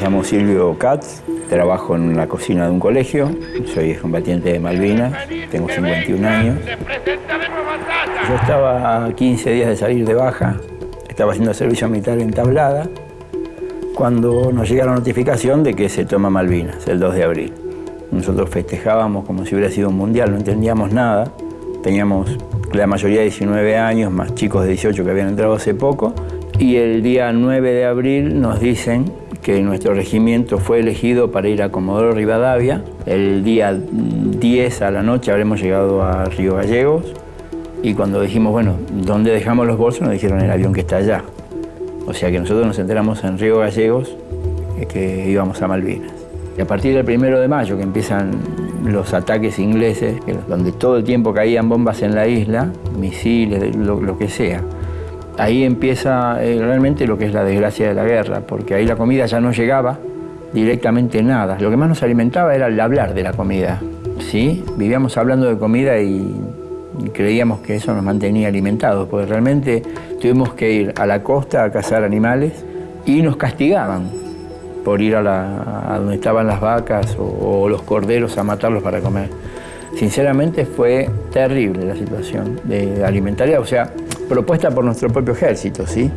llamo Silvio Katz, trabajo en la cocina de un colegio, soy combatiente de Malvinas, tengo 51 años. Yo estaba a 15 días de salir de baja, estaba haciendo servicio militar en Tablada, cuando nos llega la notificación de que se toma Malvinas, el 2 de abril. Nosotros festejábamos como si hubiera sido un mundial, no entendíamos nada, teníamos la mayoría de 19 años, más chicos de 18 que habían entrado hace poco, y el día 9 de abril nos dicen que nuestro regimiento fue elegido para ir a Comodoro Rivadavia. El día 10 a la noche habremos llegado a Río Gallegos y cuando dijimos, bueno, ¿dónde dejamos los bolsos? Nos dijeron el avión que está allá. O sea que nosotros nos enteramos en Río Gallegos que íbamos a Malvinas. Y a partir del primero de mayo, que empiezan los ataques ingleses, donde todo el tiempo caían bombas en la isla, misiles, lo que sea, ahí empieza eh, realmente lo que es la desgracia de la guerra, porque ahí la comida ya no llegaba directamente nada. Lo que más nos alimentaba era el hablar de la comida. ¿sí? Vivíamos hablando de comida y creíamos que eso nos mantenía alimentados, porque realmente tuvimos que ir a la costa a cazar animales y nos castigaban por ir a, donde estaban las vacas o, los corderos a matarlos para comer. Sinceramente fue terrible la situación de alimentaria, o sea, propuesta por nuestro propio ejército, ¿sí?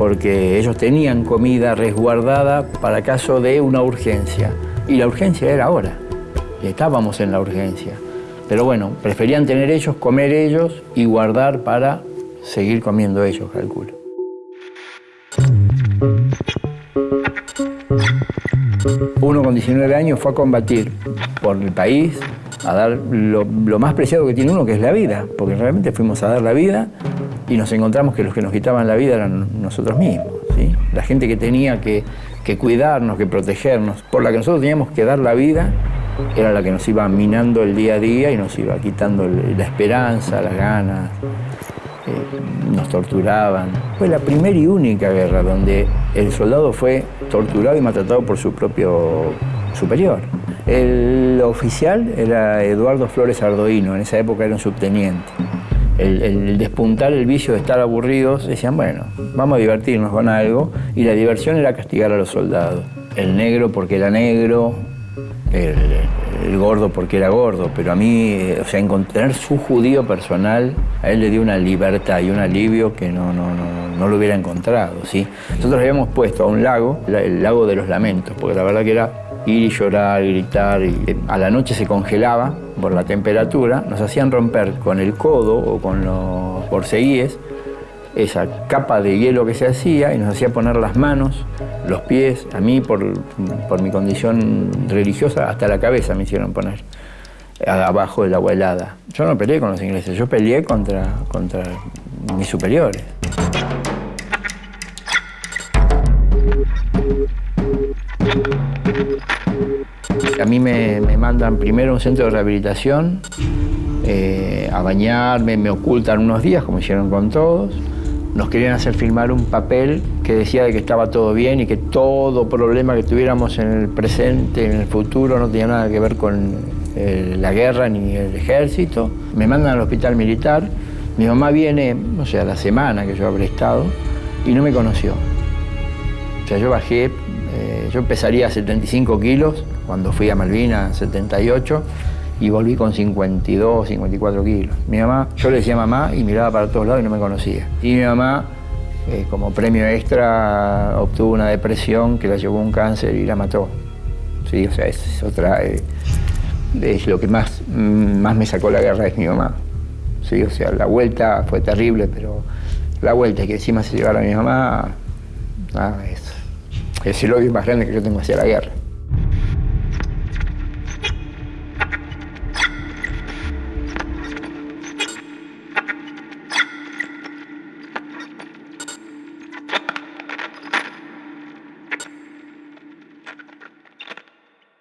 porque ellos tenían comida resguardada para caso de una urgencia. Y la urgencia era ahora, estábamos en la urgencia. Pero bueno, preferían tener ellos, comer ellos y guardar para seguir comiendo ellos, calculo. Uno con 19 años fue a combatir por el país, a dar lo, lo más preciado que tiene uno, que es la vida, porque realmente fuimos a dar la vida y nos encontramos que los que nos quitaban la vida eran nosotros mismos. La gente que tenía que, cuidarnos, que protegernos, por la que nosotros teníamos que dar la vida, era la que nos iba minando el día a día y nos iba quitando la esperanza, las ganas, eh, nos torturaban. Fue la primera y única guerra donde el soldado fue torturado y maltratado por su propio superior. El oficial era Eduardo Flores Ardoino, en esa época era un subteniente el, despuntar el vicio de estar aburridos, decían, bueno, vamos a divertirnos con algo, y la diversión era castigar a los soldados. El negro porque era negro, el, gordo porque era gordo, pero a mí, o sea, encontrar su judío personal, a él le dio una libertad y un alivio que no, no, no, no lo hubiera encontrado, ¿sí? Nosotros habíamos puesto a un lago, el lago de los lamentos, porque la verdad que era ir y llorar, gritar, y a la noche se congelaba por la temperatura, nos hacían romper con el codo o con los borceguíes esa capa de hielo que se hacía y nos hacía poner las manos, los pies, a mí por, mi condición religiosa, hasta la cabeza me hicieron poner abajo del agua helada. Yo no peleé con los ingleses, yo peleé contra, contra mis superiores. A mí me, mandan primero a un centro de rehabilitación, eh, a bañarme, me ocultan unos días, como hicieron con todos. Nos querían hacer firmar un papel que decía de que estaba todo bien y que todo problema que tuviéramos en el presente, en el futuro, no tenía nada que ver con eh, la guerra ni el ejército. Me mandan al hospital militar. Mi mamá viene, no sé, a la semana que yo habré estado y no me conoció. O sea, yo bajé, eh, yo pesaría 75 kilos cuando fui a Malvinas, 78, y volví con 52, 54 kilos. Mi mamá, yo le decía mamá y miraba para todos lados y no me conocía. Y mi mamá, eh, como premio extra, obtuvo una depresión que la llevó a un cáncer y la mató. Sí, o sea, es otra... Eh, es lo que más, más me sacó la guerra es mi mamá. Sí, o sea, la vuelta fue terrible, pero la vuelta que encima se llevara a mi mamá, es, es el odio más grande que yo tengo hacia la guerra.